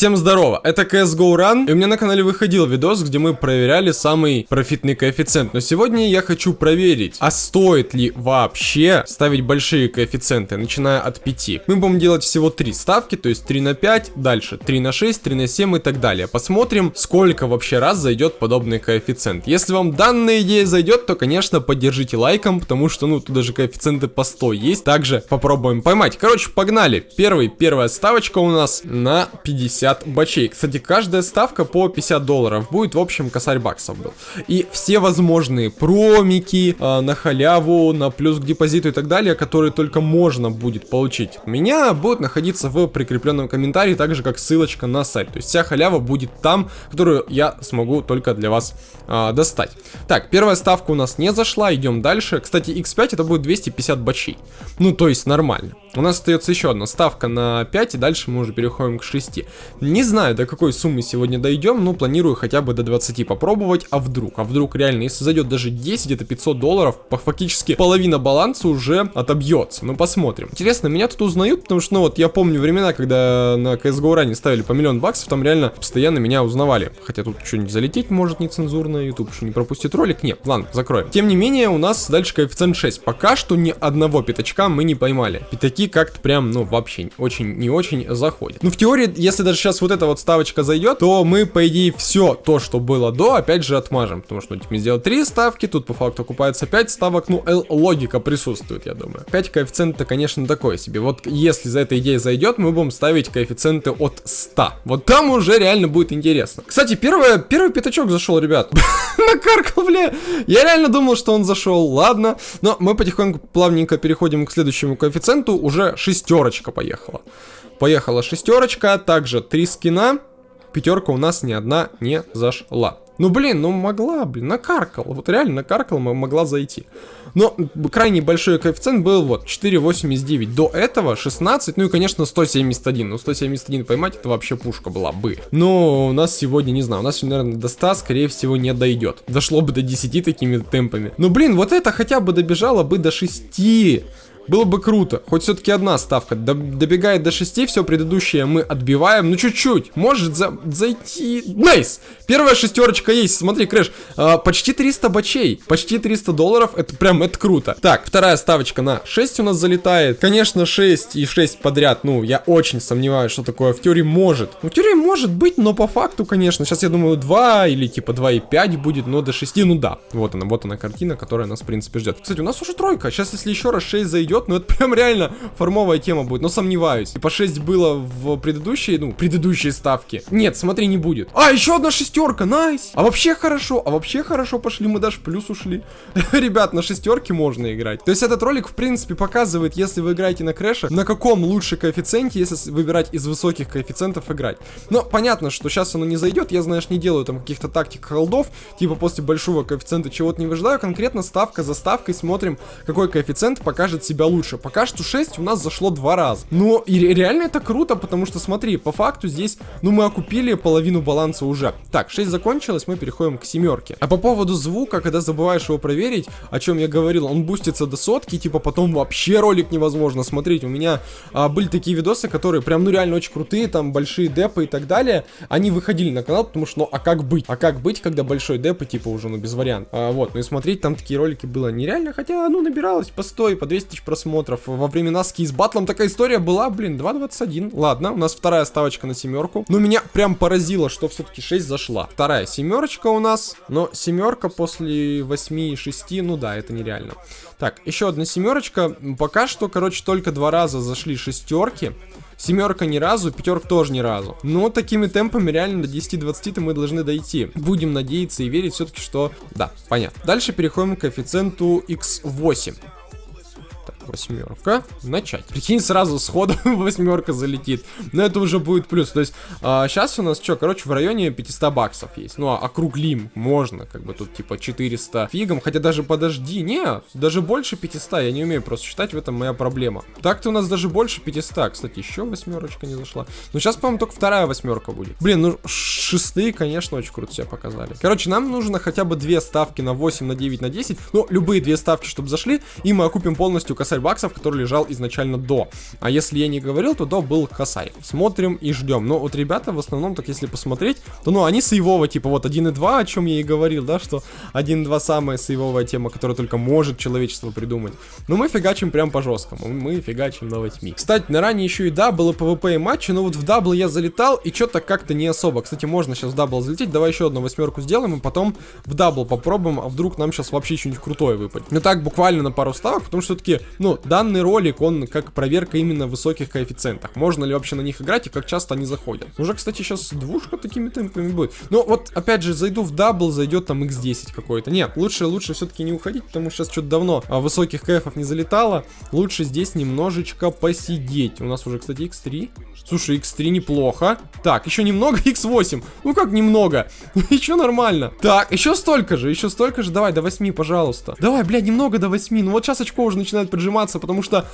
Всем здорово, это CSGO Run, и у меня на канале выходил видос, где мы проверяли самый профитный коэффициент. Но сегодня я хочу проверить, а стоит ли вообще ставить большие коэффициенты, начиная от 5. Мы будем делать всего 3 ставки, то есть 3 на 5, дальше 3 на 6, 3 на 7 и так далее. Посмотрим, сколько вообще раз зайдет подобный коэффициент. Если вам данная идея зайдет, то, конечно, поддержите лайком, потому что, ну, тут даже коэффициенты по 100 есть. Также попробуем поймать. Короче, погнали. Первый, первая ставочка у нас на 50 бачей. Кстати, каждая ставка по 50 долларов будет, в общем, косарь баксов был. И все возможные промики э, на халяву, на плюс к депозиту и так далее, которые только можно будет получить у меня, будут находиться в прикрепленном комментарии, так же как ссылочка на сайт. То есть вся халява будет там, которую я смогу только для вас э, достать. Так, первая ставка у нас не зашла, идем дальше. Кстати, x5 это будет 250 бачей. Ну, то есть нормально. У нас остается еще одна ставка на 5, и дальше мы уже переходим к 6. Не знаю, до какой суммы сегодня дойдем, но планирую хотя бы до 20 попробовать, а вдруг? А вдруг реально, если зайдет даже 10, это 500 долларов, фактически половина баланса уже отобьется. Ну, посмотрим. Интересно, меня тут узнают, потому что, ну, вот я помню времена, когда на CSGO ранее ставили по миллион баксов, там реально постоянно меня узнавали. Хотя тут что-нибудь залететь может нецензурно, YouTube что не пропустит ролик. Нет, ладно, закроем. Тем не менее, у нас дальше коэффициент 6. Пока что ни одного пятачка мы не поймали. Пятаки как-то прям, ну, вообще очень, не очень заходят. Ну, в теории, если даже сейчас вот эта вот ставочка зайдет, то мы, по идее, все то, что было до, опять же отмажем. Потому что, ну, типа, сделать 3 ставки, тут по факту окупается 5 ставок, ну, логика присутствует, я думаю. 5 коэффициент-то, конечно, такое себе. Вот если за эта идея зайдет, мы будем ставить коэффициенты от 100. Вот там уже реально будет интересно. Кстати, первое, первый пятачок зашел, ребят. Накаркал, бля. Я реально думал, что он зашел. Ладно. Но мы потихоньку плавненько переходим к следующему коэффициенту уже шестерочка поехала. Поехала шестерочка, также три скина. Пятерка у нас ни одна не зашла. Ну, блин, ну могла, блин, накаркал. Вот реально накаркал, могла зайти. Но крайне большой коэффициент был вот 4,89. До этого 16, ну и, конечно, 171. Ну, 171 поймать, это вообще пушка была бы. Но у нас сегодня, не знаю, у нас, наверное, до 100, скорее всего, не дойдет. Дошло бы до 10 такими темпами. Ну, блин, вот это хотя бы добежало бы до 6. Было бы круто. Хоть все-таки одна ставка. Добегает до 6, все предыдущее мы отбиваем. Ну, чуть-чуть. Может за зайти... Nice! Первая шестерочка есть. Смотри, Crash. А, почти 300 бачей. Почти 300 долларов. Это прям, это круто. Так, вторая ставочка на 6 у нас залетает. Конечно, 6 и 6 подряд. Ну, я очень сомневаюсь, что такое в теории может. Ну, в теории может быть, но по факту, конечно. Сейчас, я думаю, 2 или типа 2,5 будет, но до 6, ну да. Вот она, вот она картина, которая нас, в принципе, ждет. Кстати, у нас уже тройка. Сейчас, если еще раз 6 зайдет, идет, но это прям реально формовая тема будет, но сомневаюсь. И по 6 было в предыдущей, ну, предыдущей ставке. Нет, смотри, не будет. А, еще одна шестерка, nice. А вообще хорошо, а вообще хорошо пошли, мы даже в плюс ушли. Ребят, на шестерке можно играть. То есть этот ролик, в принципе, показывает, если вы играете на crash е, на каком лучше коэффициенте, если выбирать из высоких коэффициентов играть. Но понятно, что сейчас оно не зайдет, я, знаешь, не делаю там каких-то тактик холдов, типа после большого коэффициента чего-то не выжидаю, конкретно ставка за ставкой смотрим, какой коэффициент покажет себя лучше. Пока что 6 у нас зашло два раза. Но и реально это круто, потому что смотри, по факту здесь, ну мы окупили половину баланса уже. Так, 6 закончилось, мы переходим к семерке. А по поводу звука, когда забываешь его проверить, о чем я говорил, он бустится до сотки, типа потом вообще ролик невозможно смотреть. У меня а, были такие видосы, которые прям, ну реально очень крутые, там большие депы и так далее. Они выходили на канал, потому что, ну а как быть? А как быть, когда большой деп и типа уже, ну без вариантов. А, вот, ну и смотреть там такие ролики было нереально, хотя, ну набиралось по 100 и по 200 тысяч просмотров. Во времена с батлом такая история была, блин, 2.21. Ладно, у нас вторая ставочка на семерку. Но меня прям поразило, что все-таки 6 зашла. Вторая семерочка у нас. Но семерка после 8 и 6, ну да, это нереально. Так, еще одна семерочка. Пока что, короче, только два раза зашли шестерки. Семерка ни разу, пятерка тоже ни разу. Но такими темпами реально до 10-20 мы должны дойти. Будем надеяться и верить все-таки, что... Да, понятно. Дальше переходим к коэффициенту x8 восьмерка. Начать. Прикинь, сразу сходу восьмерка залетит. Но это уже будет плюс. То есть, а, сейчас у нас что, короче, в районе 500 баксов есть. Ну, а округлим можно, как бы тут типа 400 фигом. Хотя даже подожди, не, даже больше 500. Я не умею просто считать, в этом моя проблема. Так-то у нас даже больше 500. Кстати, еще восьмерочка не зашла. Но сейчас, по-моему, только вторая восьмерка будет. Блин, ну, шестые, конечно, очень круто себя показали. Короче, нам нужно хотя бы две ставки на 8, на 9, на 10. Ну, любые две ставки, чтобы зашли, и мы окупим полностью косарь косарь баксов, который лежал изначально до. А если я не говорил, то до был косарь. Смотрим и ждем. Но вот ребята в основном, так если посмотреть, то ну они сейвово, типа вот 1.2, о чем я и говорил, да, что 1.2 самая сейвовая тема, которая только может человечество придумать. Но мы фигачим прям по жесткому. Мы фигачим на 8. Кстати, на ранее еще и да, было PvP и матчи, но вот в double я залетал и что-то как-то не особо. Кстати, можно сейчас в double залететь. Давай еще одну восьмерку сделаем и потом в double попробуем, а вдруг нам сейчас вообще что-нибудь крутое выпадет. Ну так, буквально на пару ставок, потому что все-таки, ну, данный ролик, он как проверка именно высоких коэффициентах. Можно ли вообще на них играть и как часто они заходят. Уже, кстати, сейчас двушка такими темпами будет. Но вот, опять же, зайду в double, зайдет там x10 какой-то. Нет, лучше, лучше все-таки не уходить, потому что сейчас что-то давно а, высоких кэфов не залетало. Лучше здесь немножечко посидеть. У нас уже, кстати, x3. Слушай, x3 неплохо. Так, еще немного, x8. Ну как немного? еще нормально. Так, еще столько же, еще столько же. Давай, до 8, пожалуйста. Давай, бля, немного до 8. Ну вот сейчас очко уже начинает поджиматься, потому что...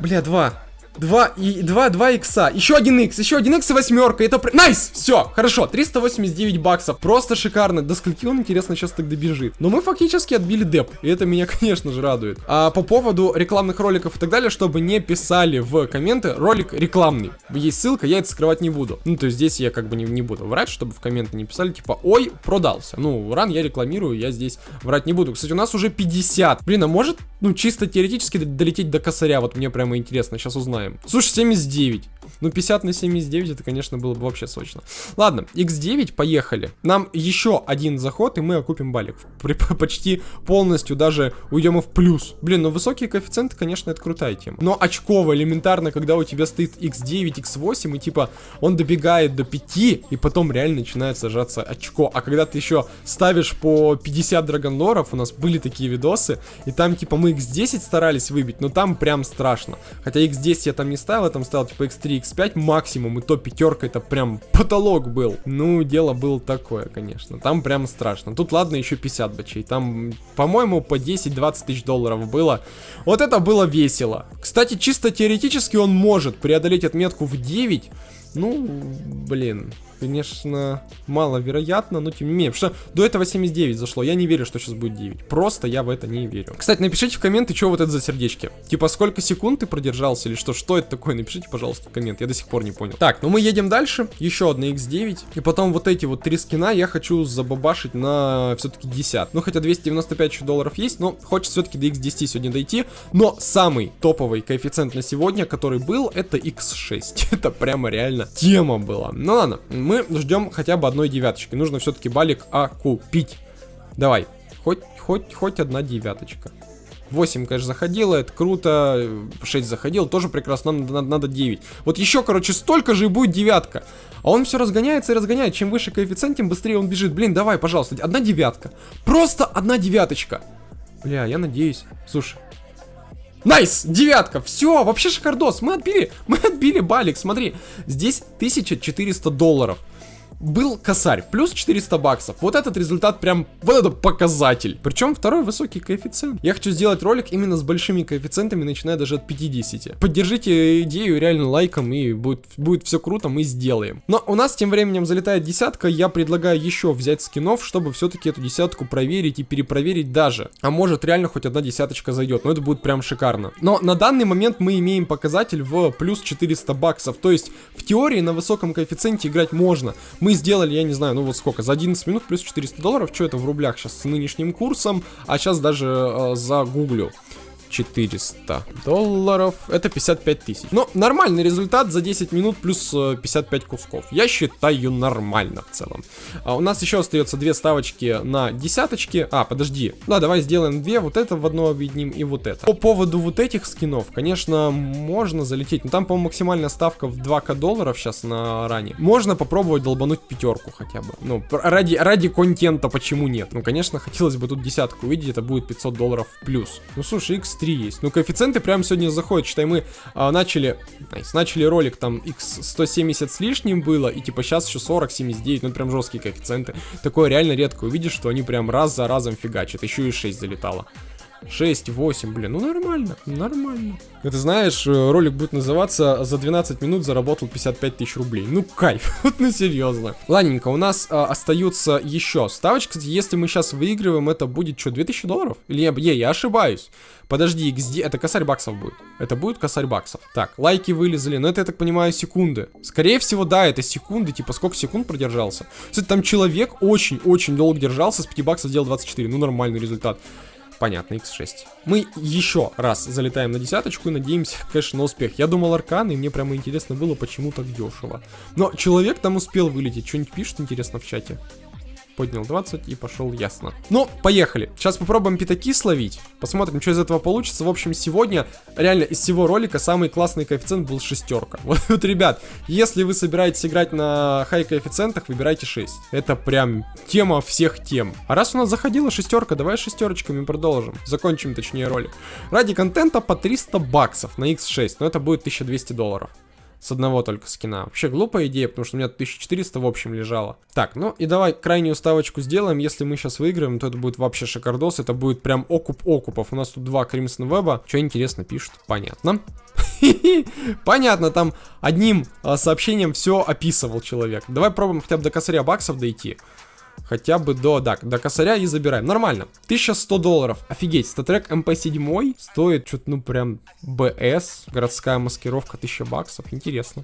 Бля, 2. 2 и 2, 2 икса. Еще один икс, еще один икс и восьмерка. Это найс! Все, хорошо. 389 баксов. Просто шикарно. До скольки он, интересно, сейчас тогда бежит. Но мы фактически отбили деп. И это меня, конечно же, радует. А по поводу рекламных роликов и так далее, чтобы не писали в комменты, ролик рекламный. Есть ссылка, я это скрывать не буду. Ну, то есть здесь я как бы не, не буду врать, чтобы в комменты не писали, типа, ой, продался. Ну, ран я рекламирую, я здесь врать не буду. Кстати, у нас уже 50. Блин, а может, ну, чисто теоретически долететь до косаря? Вот мне прямо интересно, сейчас узнаем узнаем. Слушай, 79. Ну, 50 на 79, это, конечно, было бы вообще сочно. Ладно, x9, поехали. Нам еще один заход, и мы окупим балик. При, почти полностью даже уйдем в плюс. Блин, ну высокие коэффициенты, конечно, это крутая тема. Но очково, элементарно, когда у тебя стоит x9, x8, и типа он добегает до 5, и потом реально начинает сажаться очко. А когда ты еще ставишь по 50 драгонлоров, у нас были такие видосы, и там типа мы x10 старались выбить, но там прям страшно. Хотя x10 я там не ставил, я там ставил типа x3, x5 максимум, и то пятерка это прям потолок был. Ну, дело было такое, конечно. Там прям страшно. Тут ладно еще 50 бачей. Там, по-моему, по 10-20 тысяч долларов было. Вот это было весело. Кстати, чисто теоретически он может преодолеть отметку в 9. Ну, блин конечно, маловероятно, но тем не менее. Что до этого 79 зашло. Я не верю, что сейчас будет 9. Просто я в это не верю. Кстати, напишите в комменты, что вот это за сердечки. Типа, сколько секунд ты продержался или что? Что это такое? Напишите, пожалуйста, в коммент. Я до сих пор не понял. Так, ну мы едем дальше. Еще одна X9. И потом вот эти вот три скина я хочу забабашить на все-таки 10. Ну, хотя 295 еще долларов есть, но хочется все-таки до X10 сегодня дойти. Но самый топовый коэффициент на сегодня, который был, это X6. это прямо реально тема была. Ну ладно, мы ждем хотя бы одной девяточки. Нужно все-таки балик окупить. Давай, хоть, хоть, хоть одна девяточка. 8, конечно, заходило, это круто. 6 заходил, тоже прекрасно, нам надо, надо 9. Вот еще, короче, столько же и будет девятка. А он все разгоняется и разгоняет. Чем выше коэффициент, тем быстрее он бежит. Блин, давай, пожалуйста, одна девятка. Просто одна девяточка. Бля, я надеюсь. Слушай, Nice, девятка, все, вообще шикардос, мы отбили, мы отбили балик, смотри, здесь 1400 долларов был косарь, плюс 400 баксов. Вот этот результат прям, вот это показатель. Причем второй высокий коэффициент. Я хочу сделать ролик именно с большими коэффициентами, начиная даже от 50. Поддержите идею реально лайком, и будет, будет все круто, мы сделаем. Но у нас тем временем залетает десятка, я предлагаю еще взять скинов, чтобы все-таки эту десятку проверить и перепроверить даже. А может реально хоть одна десяточка зайдет, но это будет прям шикарно. Но на данный момент мы имеем показатель в плюс 400 баксов, то есть в теории на высоком коэффициенте играть можно. Мы мы сделали, я не знаю, ну вот сколько, за 11 минут плюс 400 долларов, что это в рублях сейчас с нынешним курсом, а сейчас даже э, загуглю. 400 долларов. Это 55 тысяч. Но ну, нормальный результат за 10 минут плюс 55 э, кусков. Я считаю нормально в целом. А у нас еще остается две ставочки на десяточки. А, подожди. Да, давай сделаем две. Вот это в одно объединим и вот это. По поводу вот этих скинов, конечно, можно залететь. Но там, по-моему, максимальная ставка в 2к долларов сейчас на ране. Можно попробовать долбануть пятерку хотя бы. Ну, ради, ради контента почему нет? Ну, конечно, хотелось бы тут десятку увидеть. Это будет 500 долларов плюс. Ну, слушай, x 3 есть. Ну, коэффициенты прямо сегодня заходят. Считай, мы а, начали, nice, начали ролик, там, x170 с лишним было, и типа сейчас еще 40, 79, ну, прям жесткие коэффициенты. Такое реально редко увидишь, что они прям раз за разом фигачат. Еще и 6 залетало. 6-8, блин, ну нормально, нормально. Это знаешь, э, ролик будет называться «За 12 минут заработал 55 тысяч рублей». Ну кайф, вот ну серьезно. Ладненько, у нас а, остаются еще ставочки. Если мы сейчас выигрываем, это будет что, 2000 долларов? Или я, я, я ошибаюсь? Подожди, XD, это косарь баксов будет. Это будет косарь баксов. Так, лайки вылезли, но это, я так понимаю, секунды. Скорее всего, да, это секунды, типа сколько секунд продержался. Кстати, там человек очень-очень долго держался, с 5 баксов сделал 24, ну нормальный результат. Понятно, x6. Мы еще раз залетаем на десяточку и надеемся, конечно, на успех. Я думал аркан, и мне прямо интересно было, почему так дешево. Но человек там успел вылететь. Что-нибудь пишет интересно в чате? Поднял 20 и пошел ясно. Ну, поехали. Сейчас попробуем пятаки словить. Посмотрим, что из этого получится. В общем, сегодня реально из всего ролика самый классный коэффициент был шестерка. Вот, вот, ребят, если вы собираетесь играть на хай коэффициентах, выбирайте 6. Это прям тема всех тем. А раз у нас заходила шестерка, давай шестерочками продолжим. Закончим, точнее, ролик. Ради контента по 300 баксов на x6, но это будет 1200 долларов с одного только скина. Вообще глупая идея, потому что у меня 1400 в общем лежало. Так, ну и давай крайнюю ставочку сделаем. Если мы сейчас выиграем, то это будет вообще шикардос. Это будет прям окуп окупов. У нас тут два Crimson Web. Что интересно пишут? Понятно. Понятно, там одним а, сообщением все описывал человек. Давай пробуем хотя бы до косаря баксов дойти. Хотя бы до, да, до косаря и забираем. Нормально. 1100 долларов. Офигеть, StatTrak MP7 стоит что-то, ну, прям BS. Городская маскировка 1000 баксов. Интересно.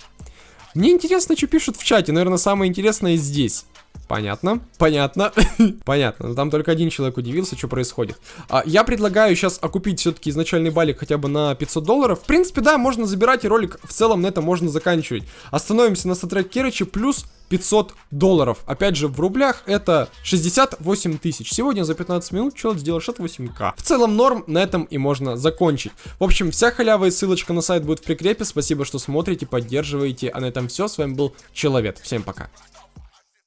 Мне интересно, что пишут в чате. Наверное, самое интересное здесь. Понятно, понятно, понятно. Но там только один человек удивился, что происходит. А, я предлагаю сейчас окупить все-таки изначальный балик хотя бы на 500 долларов. В принципе, да, можно забирать, и ролик в целом на это можно заканчивать. Остановимся на статрек Керычи плюс 500 долларов. Опять же, в рублях это 68 тысяч. Сегодня за 15 минут человек сделал 68к. В целом норм, на этом и можно закончить. В общем, вся халява и ссылочка на сайт будет в прикрепе. Спасибо, что смотрите, поддерживаете. А на этом все. С вами был Человек. Всем пока.